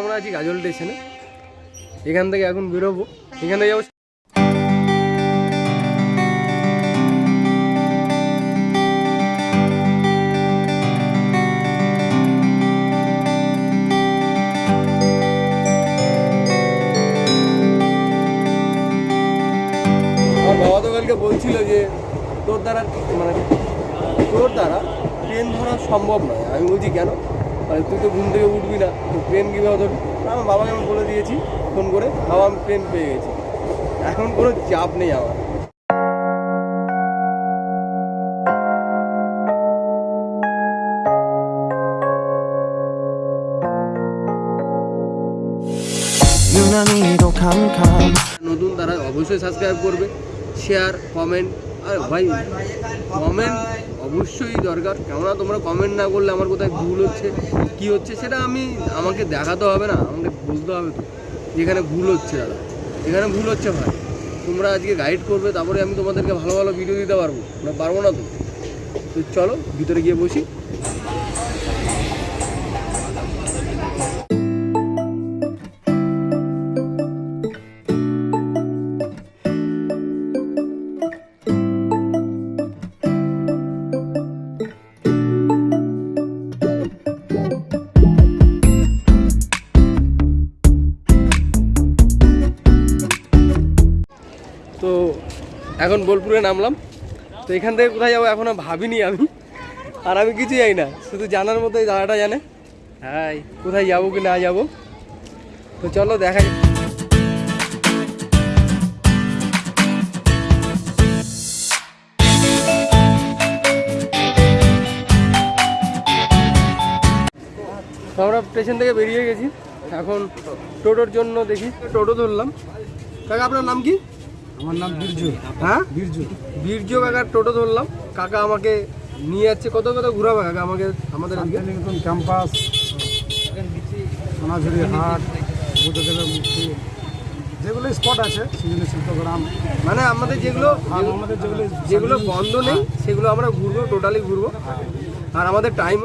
আমরা আছি গাজল স্টেশনে। এখান থেকে এখন বেরোবো। এখান থেকে যাব বলছিল যে তোর দ্বারা মানে তোর দ্বারা ট্রেন ধরা সম্ভব নয়। আমি বলছি, কেন? মানে তুই তো ঘুম থেকে উঠবি না, তো ট্রেন কীভাবে ধরবি? আমার বাবাকে আমি বলে দিয়েছি, ফোন করে, বাবা আমি ট্রেন পেয়ে গেছি। এখন কোনো চাপ নেই আমার। নতুন তারা অবশ্যই সাবস্ক্রাইব করবে শেয়ার কমেন্ট আর ভাই কমেন্ট অবশ্যই দরকার। কেননা তোমরা কমেন্ট না করলে আমার কোথায় ভুল হচ্ছে, কি হচ্ছে, সেটা আমি, আমাকে দেখাতে হবে না, আমাকে বুঝতে হবে তো। যেখানে ভুল হচ্ছে দাদা। এখানে ভুল হচ্ছে ভাই। তোমরা আজকে গাইড করবে, তারপরে আমি তোমাদেরকে ভালো ভালো ভিডিও দিতে পারব। না পারব না তো। তো চলো, ভিতরে গিয়ে বসি। এখন বোলপুরে নামলাম। তো এখান থেকে কোথায় যাব এখনও ভাবিনি আমি। আর আমি কিছু যাই না শুধু জানার মতো এই জায়গাটা জানে। হ্যাঁ কোথায় যাব কি না যাব। তো চলো দেখা তো আমরা স্টেশন থেকে বেরিয়ে গেছি। এখন টোটোর জন্য দেখি। টোটো ধরলাম। কাকা আপনার নাম কি? আমার নাম বীরজু। হ্যাঁ? বীরজু। বীর্য কাকার টোটো ধরলাম। কাকা আমাকে নিয়ে যাচ্ছে। কত কত ঘুরাবে কাকা আমাকে? আমাদের শান্তিনিকেতন ক্যাম্পাস সোনাঝুরি হাট বুদ্ধদেবের যেগুলো স্পট আছে সেগুলো শিল্পগ্রাম। মানে আমাদের যেগুলো আমাদের যেগুলো যেগুলো বন্ধ নেই সেগুলো আমরা ঘুরবো টোটালি ঘুরবো। আর আমাদের টাইম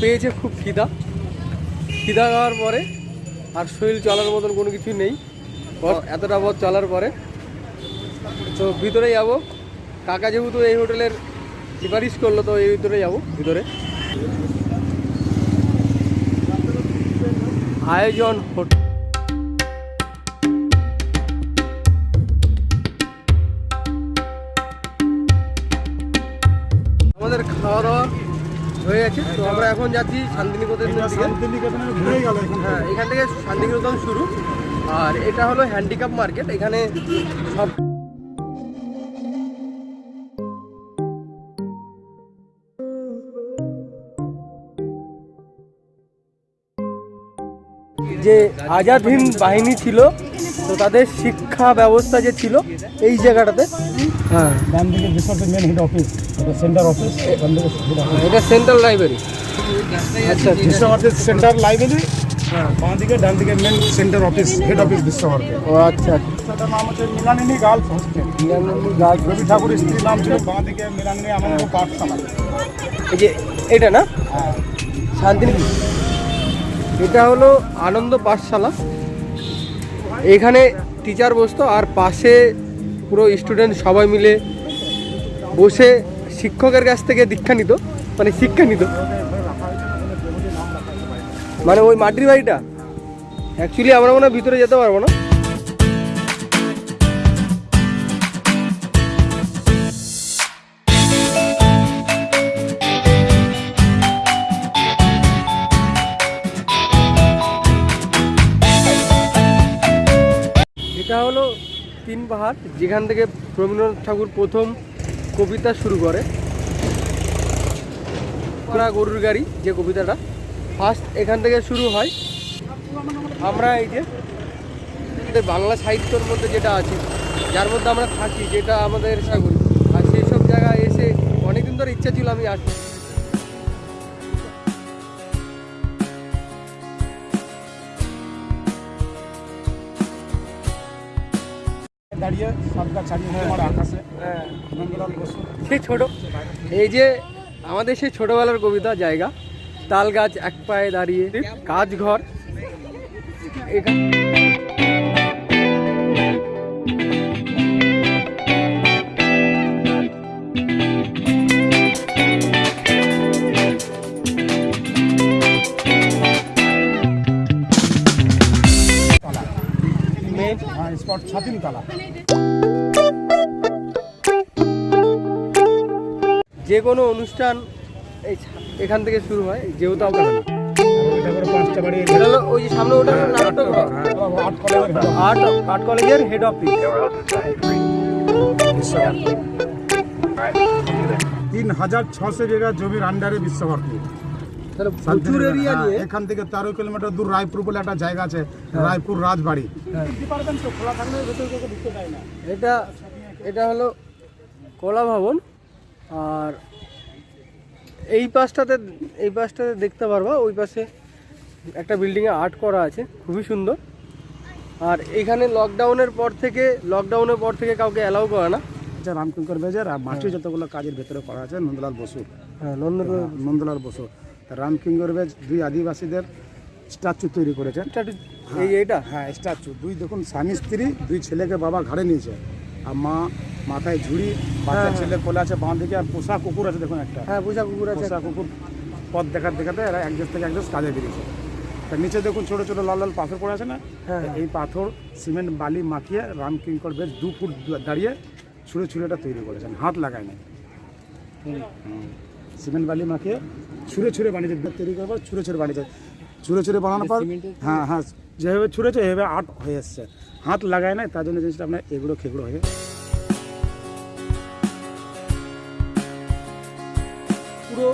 পেয়েছে খুব খিদা। খিদা খাওয়ার পরে আর শরীর চলার মতন কোনো কিছু নেই। এতটা পথ চলার পরে। তো ভিতরে যাব। কাকা যেহেতু এই হোটেলের সুপারিশ করল, তো এই ভিতরে যাব, ভিতরে। আয়োজন হোটেল। হয়ে গেছে। তো আমরা এখন যাচ্ছি শান্তিনিকেতনের দিকে। ঘুরে গেল হ্যাঁ এখান থেকে শান্তিনিকেতন শুরু। আর এটা হলো হ্যান্ডিক্যাপ মার্কেট এখানে সব যে আজাদ হিন্দ বাহিনী ছিল তো তাদের শিক্ষা ব্যবস্থা যে ছিল এই জায়গাটাতে। হ্যাঁ। ডান দিকে অফিস এটা সেন্টার অফিস এটা সেন্ট্রাল লাইব্রেরি আচ্ছা বিশ্বভারতীর সেন্টার লাইব্রেরি বাঁ দিকে ডান দিকে main centre office head office Visva Bharati ও আচ্ছা আচ্ছা। সেটার নাম হচ্ছে মৃণালিনী গার্লস হোস্টেল। রবি ঠাকুর স্ত্রীর নাম ছিল বাঁ দিকে মৃণালিনী আমার পাঠশালা। এই যে এটা না? হ্যাঁ। এটা হলো আনন্দ পাঠশালা। এখানে টিচার বসতো আর পাশে পুরো স্টুডেন্ট সবাই মিলে বসে শিক্ষকের কাছ থেকে দীক্ষা নিত মানে শিক্ষা নিত। মানে ওই মাটির বাড়িটা? অ্যাকচুয়ালি আমরা মনে ভিতরে যেতে পারব না। এটা হলো তিন পাহাড়, যেখান থেকে রবীন্দ্রনাথ ঠাকুর প্রথম কবিতা শুরু করে। ঘোড়া গরুর গাড়ি, যে কবিতাটা। ফার্স্ট এখান থেকে শুরু হয়। আমরা এই যে বাংলা সাহিত্যর মধ্যে যেটা আছে, যার মধ্যে আমরা থাকি, যেটা আমাদের সাগর। আর সেই সব জায়গায় এসে অনেকদিন ধরে ইচ্ছা ছিল আমি আসব। সেই ছোট। এই যে আমাদের সেই ছোটবেলার কবিতা জায়গা তাল গাছ এক পায়ে দাঁড়িয়ে কাজ ঘর। এখানে যে কোনো অনুষ্ঠান এই এখান থেকে শুরু হয় যেহেতু আমরা এটা করে পাঁচটা বাড়ি এটা হলো ওই যে সামনে ওটা আর্ট আর্ট কলেজের হেড অফিস তিন হাজার ছশো বিঘা জমির আন্ডারে বিশ্বভারতী। হ্যাঁ, নিয়ে এখান থেকে তেরো কিলোমিটার দূর রায়পুর বলে একটা জায়গা আছে রায়পুর রাজবাড়ি। হ্যাঁ। এটা এটা হলো কলা ভবন। আর এই পাশটাতে এই পাশটাতে দেখতে পারবা ওই পাশে একটা বিল্ডিংয়ে আর্ট করা আছে খুবই সুন্দর। আর এখানে লকডাউনের পর থেকে লকডাউনের পর থেকে কাউকে অ্যালাউ করে না। আচ্ছা রামকিঙ্কর বেজার আর মাটি যতগুলো কাজের ভেতরে করা আছে নন্দলাল বসু। হ্যাঁ নন্দলাল। বসু। রামকিঙ্কর বেজ দুই আদিবাসীদের স্ট্যাচু তৈরি করেছেন এই এটা হ্যাঁ স্ট্যাচু দুই দেখুন স্বামী স্ত্রী দুই ছেলেকে বাবা ঘাড়ে নিয়েছে। আর মা মাথায় ঝুড়ি বাচ্চা হ্যাঁ, ছেলে কোলে আছে বাঁ দিকে আর পোষা কুকুর আছে দেখুন একটা। হ্যাঁ পোষা কুকুর আছে। পোষা কুকুর পথ দেখাতে দেখাতে এরা এক দেশ থেকে এক দেশ কাজে বেরিয়েছে। তা নিচে দেখুন ছোট ছোট লাল লাল পাথর পড়ে আছে না? হ্যাঁ। এই পাথর সিমেন্ট বালি মাখিয়ে রামকিঙ্কর বেশ দু ফুট দাঁড়িয়ে ছুঁড়ে ছুঁড়ে এটা তৈরি করেছেন। হাত লাগায় না সিমেন্ট বালি মাখিয়ে ছুঁড়ে ছুঁড়ে বানিয়েছে তৈরি করার পর ছুঁড়ে ছুঁড়ে বানিয়েছে ছুঁড়ে ছুঁড়ে বানানোর পর হ্যাঁ হ্যাঁ। যেভাবে ছুঁড়েছো, এভাবে আর্ট হয়ে এসছে। হাত লাগায় নাই, তার জন্য জিনিসটা আপনার এগুলো খেগুলো হয়ে পুরো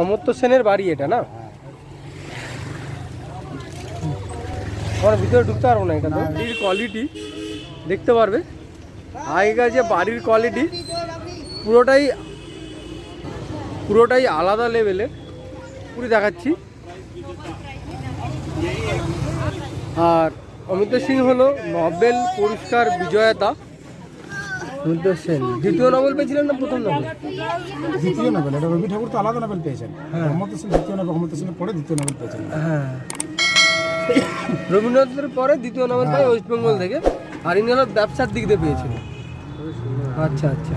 অমর্ত্য সেনের বাড়ি এটা না? আমার ভিতরে ঢুকতে পারব না এটা বাড়ির কোয়ালিটি দেখতে পারবে? আগেকার যে বাড়ির কোয়ালিটি পুরোটাই পুরোটাই আলাদা লেভেলের পুরো দেখাচ্ছি। আর অমিত সিং হলো নোবেল পুরস্কার বিজয়তা সেন দ্বিতীয় নোবেল পেয়েছিলেন না প্রথম নোবেল? দ্বিতীয় নোবেল এটা রবি ঠাকুর তো আলাদা নোবেল পেয়েছেন। রহমত হোসেন দ্বিতীয় নোবেল রহমত হোসেনের পরে দ্বিতীয় নোবেল পেয়েছেন। হ্যাঁ। রবীন্দ্রনাথের পরে দ্বিতীয় নোবেল পাই ওয়েস্ট বেঙ্গল থেকে। আর ইনি হলো ব্যবসার দিক দিয়ে পেয়েছিল আচ্ছা আচ্ছা।